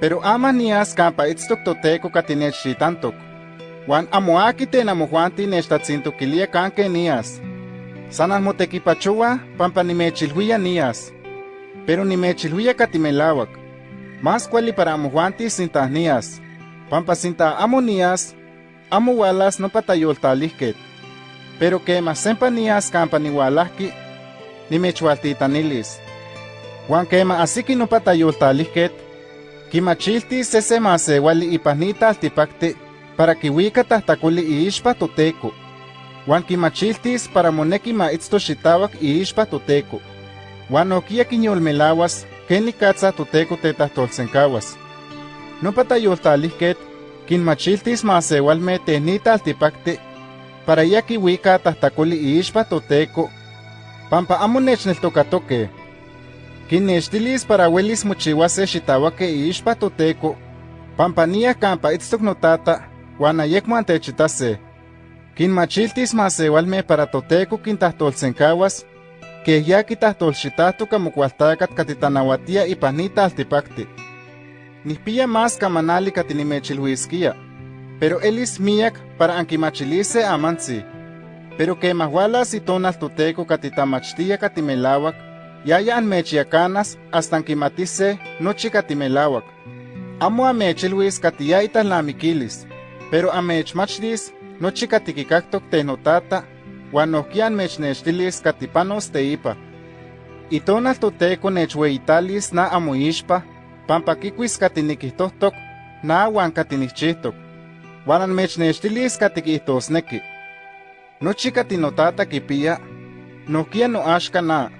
Pero ama nias campa itztok toteco katinechtitantok. Juan amoaki ten amojuanti nechtatzintoquilia canque nias. Sanas motequipachua pampa nimechilhuia nias. Pero nimechilhuia katimelawak. Más cuali para amojuanti sintas nias. Pampa sinta amo nias, amo walas no patayoltalihket. Pero que más sempa nias campa niwalahki, nimechualtitanilis. Juan quema asiki no patayoltalihket, kimachilti sese masewali ipanita altipakti para kiwika tahtakuli iixpa toteco. Juan kimachiltis para moneki ma itzto xitawak iixpa toteco. Juan okia kinyolmelawas ken nikatza toteco tetahtolsenkawas. No patayoltalihket, kinmachiltis masewalme tenita altipakti para ya kiwika tahtakuli iixpa toteco, pampa amo nechneltokatoke. Kinnextilis para welis mochiwase xitawake iixpa toteco, pampa nia kampa itztok notata, wan ayekmo antechitase. Kinmachiltis masewalme para toteco kintahtolsenkawas, que ya kitahtolxitahto kamokualtakat katitanawatia ipanita altipakti. Nihpia más kamanali katinimechilhuiskia, pero elis miak para ankimachilise amansi. Pero que mahualas y tonal toteco katitamachtia katimelawak, yaya anmechiacanas hasta ankimatise nochi katimelawak. Amo amechilhuis katiyaita lamikilis, pero amechmachtis nochi katikikaktok tenotata, wan nohkia anmechnextilis katipanos teipa. Itonal toteco nechweitalis na amoixpa, pampa kikuis katinikihtohtok, na wan katinichihtok. Wan anmechnextilis katikihtosneki. Nochi katinotata kipia, nohkia noaxka na.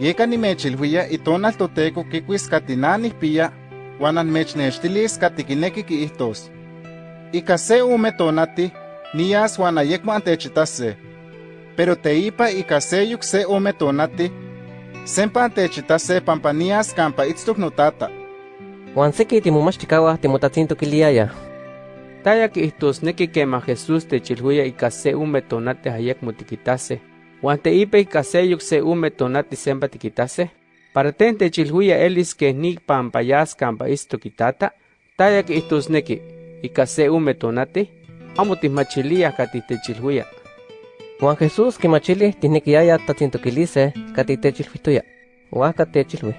Yeka nimechilhuia itonal toteco kikuis katinanihpia, wan anmechnextilis katikineki kiihtos. Ika se ume tonati, nias wan ayekmo antechitase. Pero teipa ika seyuk se ume tonati, sempa antechitase pampa nias kampa itztok notata. Juan seki timomachtikawah timotatzintokiliaya. Taya kihtosneki kema Jesús techilhuia ika se ume tonati ayekmo tikitase. Juan teipa ika seyuk se ume tonati sempa tikitase. Para ten techilhuia elis que ni pampayas kampa istokitata. Taya kihtosneki ika se ume tonati, amo tismachiliah katih techilhuia. Juan Jesús kimachili tihnekiaya tatzintokilise katitechilhuituya. Huaca techilhui.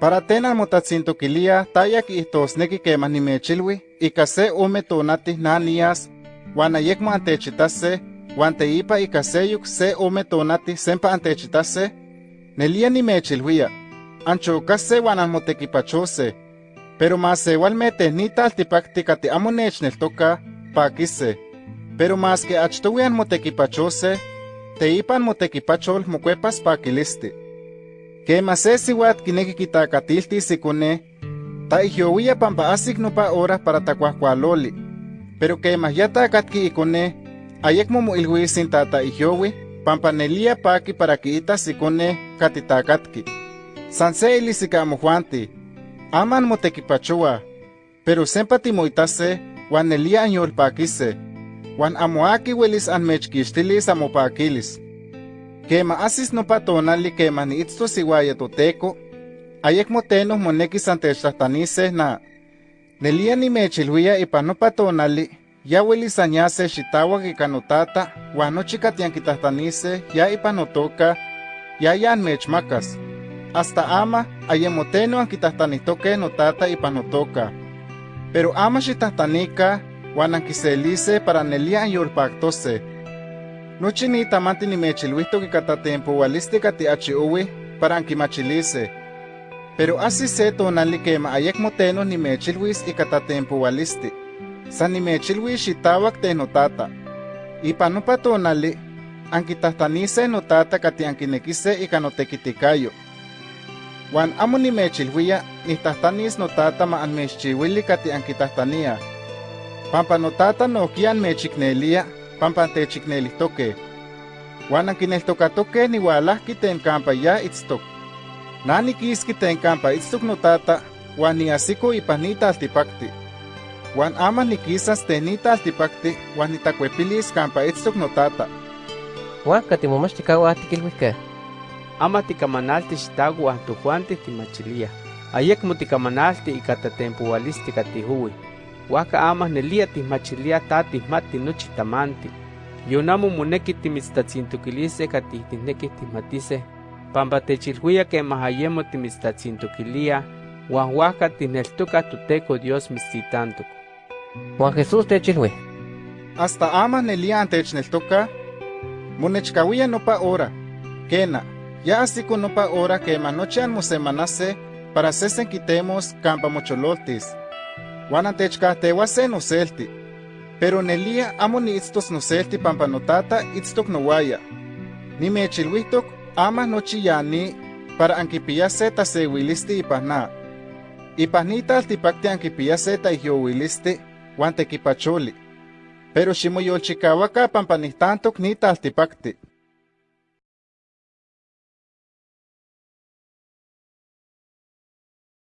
Para ten almotatzintoquilia taya kihtosneki kemah nimechilhui ika se ume tonati na nias, wan ayekmo antechitase, wan teipa ika seyuk se ume tonati sempa antechitase, nelia nimechilhuia, anchokase wan anmotekipachose, pero masewalme tehnita altipakti kati amo pakise. Pero mas que achtowi anmotekipachose, teipa anmotekipachol mokuepas pakilisti. Kema se siwat kineki kitakatiltis ikone, ta ihyowia pampa asik nopa hora para takuahkualoli. Pero kema ya takatki ikone, ayekmo moilhuisin tata ihyowi, pampa nelia paki para kiitas ikone katitakatki. San se ilisika amojuanti, aman motekipachoa, pero sempa timoitase, wan nelia anyolpakise, wan amoaki welis anmechkixtilis amopakilis. Kema asis nopa tonali kema niitztos iuaya toteco, ayekmo tenoh monekis antechtlahtanise na. Nelia nimechilhuia ipan nopa tonali, ya welis anyase xitawak ika notata, wan nochi katiankitahtanise ya ipan notoka, ya ya anmechmakas. Hasta ama ayemo teno ankitahtanihtoke notata ipan notoka. Pero ama xitahtanika, wan ankiselise para nelia anyolpaktose. Nochi ni tamanti nimechilhuihtok ika tatempoalisti kati achiowi para ankimachilise. Pero asi se tonali kema ayekmo teno nimechilhuis ika tatempoalisti. san nimechilwi xitawak te notata. Ipan nopa tonali, ankitahtanise notata kati ankinekise ikan otekitikayo. Juan amo nimechilhuia, nihtahtanis notata ma anmexchiwili kati ankitahtania. Pampa notata nokian mechiknelia, pampa techiknelihtoke. Juan ankineltokatoke niwalahki tenkampa ya itztok. Nanikiski tenkampa itstok notata, wan ni asiko ipanita altipakti. Wan ama nikisas ten nita altipakti, wan nitakuepilis kampa itztok notata. Huaca timomachtikawah tikilhuihkeh. Ama tikamanalti xitawa tojuanti timachilia. ayek mutikamanalti ika tatempualisti katihui. Waka amah nelia tihmachilia ta tihmati nochi tamanti. Yonamo moneki timitztatzintukilise katihtineki tihmatise, pampa techilhuia que mahayemo timitztatzintukilia, huan waka tihneltuka tuteco Dios mitztitantuk. Juan Jesús techilhui. Hasta amah nelia antechneltoka, monechkawia nopa hora. Kena, ya asiko nopa hora que noche anmosemanase para sesen quitemos campa mochololtis. Juan se noselti. Pero nelia amo ni itztos noselti pampa notata itztok nowaya. Ni mechilwitok ama nochi yani para ankipiyase tasewilisti ipahna. Ipahnita altipakti ankipiyase taihiyowilisti wan tekipacholi. Pero ximoyolchikawaka pampa nihtantok nita altipakti.